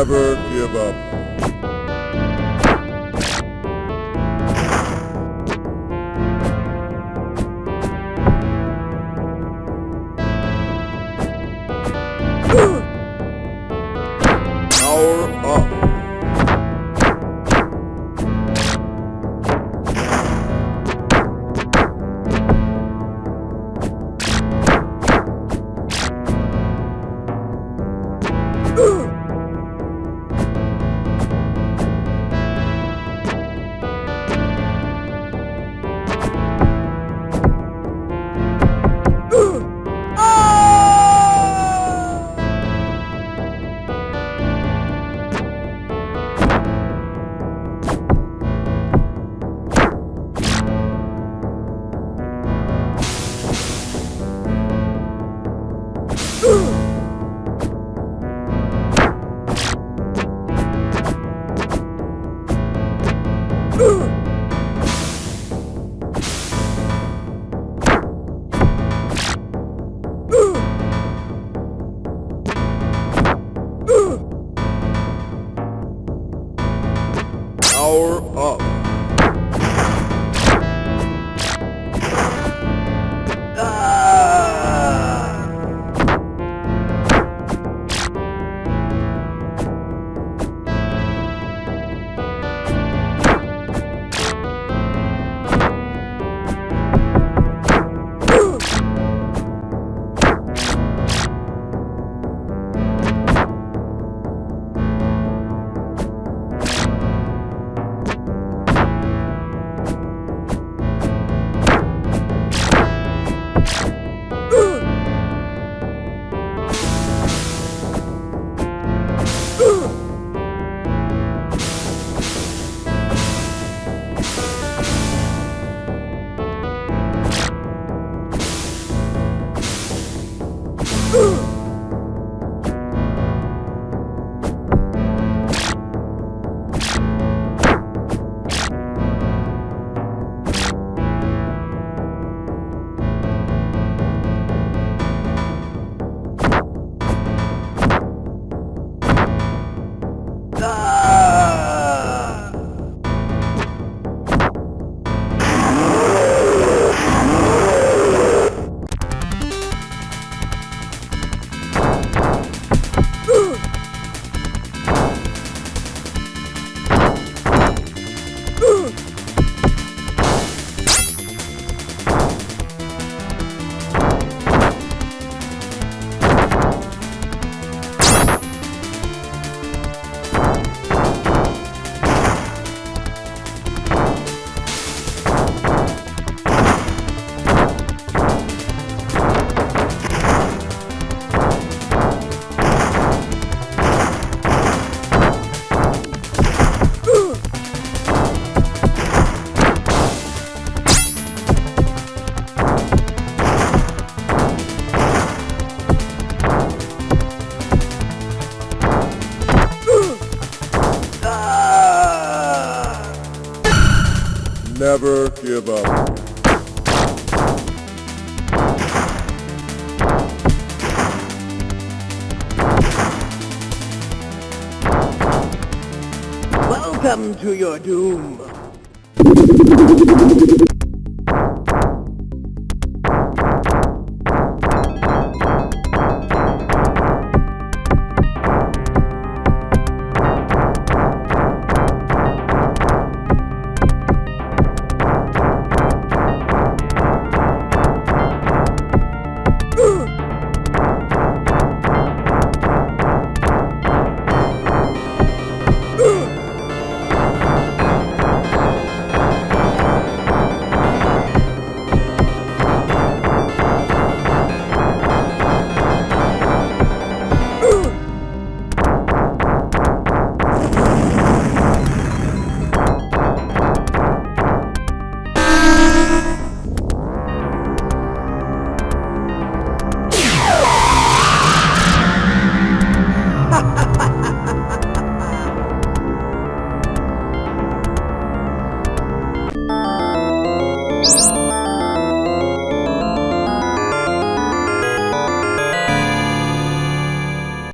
Never give up. Power Never give up. Welcome to your doom.